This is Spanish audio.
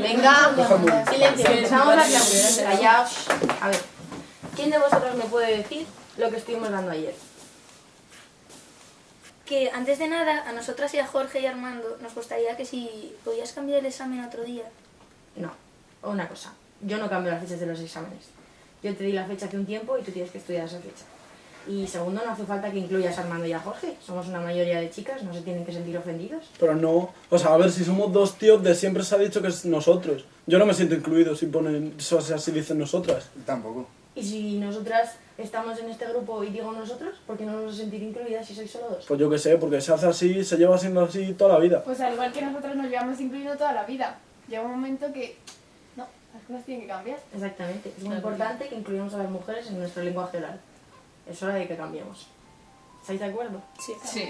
Venga, silencio, empezamos la clase. Callaos. A ver, ¿quién de vosotros me puede decir lo que estuvimos dando ayer? Que antes de nada, a nosotras y a Jorge y a Armando nos gustaría que si podías cambiar el examen otro día. No, una cosa. Yo no cambio las fechas de los exámenes. Yo te di la fecha hace un tiempo y tú tienes que estudiar esa fecha. Y segundo, no hace falta que incluyas a Armando y a Jorge. Somos una mayoría de chicas, no se tienen que sentir ofendidos. Pero no, o sea, a ver, si somos dos tíos, de siempre se ha dicho que es nosotros. Yo no me siento incluido si ponen, o sea, si dicen nosotras. Tampoco. Y si nosotras estamos en este grupo y digo nosotros, ¿por qué no nos sentir incluidas si sois solo dos? Pues yo qué sé, porque se hace así, se lleva siendo así toda la vida. Pues al igual que nosotros nos llevamos incluido toda la vida. Llega un momento que, no, las cosas tienen que cambiar. Exactamente. Es muy importante que incluyamos a las mujeres en nuestro lenguaje oral. Es hora de que cambiemos. ¿Estáis de acuerdo? Sí. Sí.